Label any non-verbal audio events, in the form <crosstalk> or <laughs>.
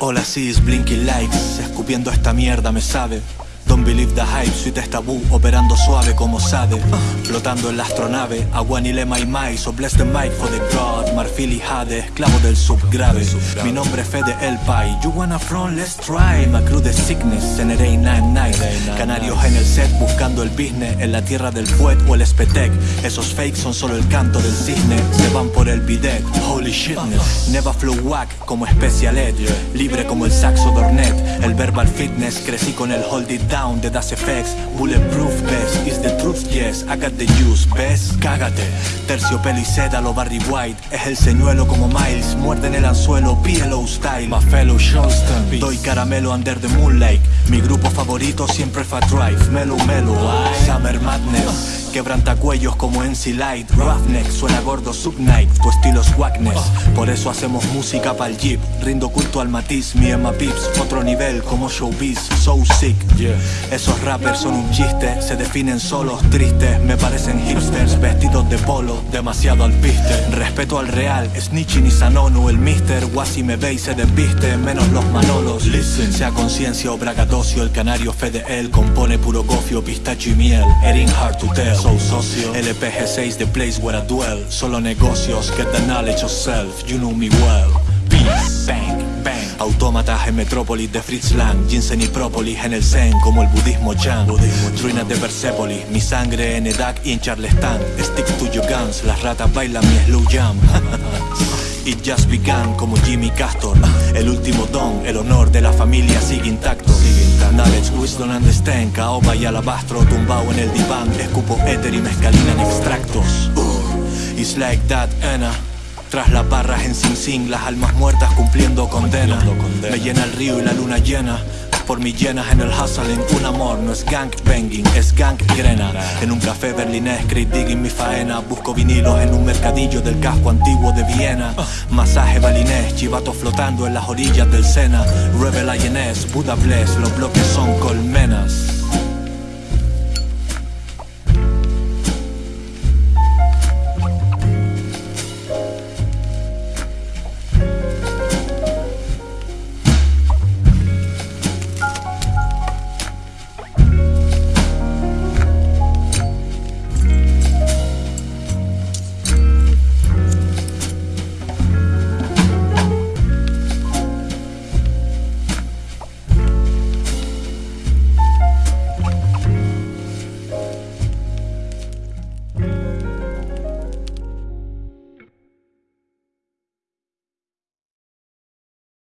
Hola, sí, Blinky Lights, escupiendo esta mierda, me sabe. Don't believe the hype, es tabú, operando suave como Sade Flotando en la astronave, agua ni lema y mai So bless the mic for the god, marfil y jade Esclavo del subgrave, mi nombre es Fede El Pai You wanna front, let's try. My crew de sickness, en el night Canarios en el set, buscando el business En la tierra del fuet o el espetec Esos fakes son solo el canto del cisne Se van por el bidet, holy shitness Never flow whack como Special Ed Libre como el saxo Dornet El verbal fitness, crecí con el hold it down Das FX Bulletproof best, is the truth yes. I got the juice, ves, cágate. Terciopelo y lo Barry White. Es el señuelo como Miles. Muerde en el anzuelo, PLO style. My fellow Johnston Doy caramelo under the moonlight. Mi grupo favorito siempre Fat Drive Melo Melo, Summer Madness Quebrantacuellos como NC Light. Roughneck, suena gordo Subnight. Tu estilo es wackness Por eso hacemos música pa'l jeep. Rindo culto al matiz, mi Emma Pips Otro nivel como showbiz, so sick. Esos rappers son un chiste. Se definen solos, tristes. Me parecen hipsters, vestidos de polo Demasiado al piste. Respeto al real, snitching y sanonu El mister, Wasi me ve y se desviste Menos los manolos. Listen. Sea conciencia o bragadocio El canario Fede él Compone puro gofio, pistacho y miel. Erin hard to tell soul socio. LPG6 the place where I dwell. Solo negocios, get the knowledge of self. You know me well. Peace, bang, bang. Autómatas en metrópolis de Fritz Lang. Ginseng y própolis en el Zen como el budismo Chan Ruinas de Persepolis, mi sangre en Edak y en Charleston. Stick to your guns, las ratas bailan mi slow jam. <laughs> It just began como Jimmy Castor. El último don, el honor de la familia sigue intacto Knowledge, wisdom and stand Caoba y alabastro tumbao en el diván Escupo éter y mezcalina en extractos. Uh, It's like that, Anna. Tras las barras en Sing Sing, las almas muertas cumpliendo condena. Me llena el río y la luna llena por mi llenas en el hustling Un amor no es gang banging, es gang grena. En un café berlinés, creep digging mi faena. Busco vinilos en un mercadillo del casco antiguo de Viena. Masaje balinés, chivatos flotando en las orillas del Sena. Rebel INS, Buda Bless, los bloques son colmenas